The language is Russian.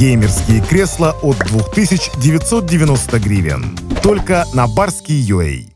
Геймерские кресла от 2990 гривен. Только на Барский UA.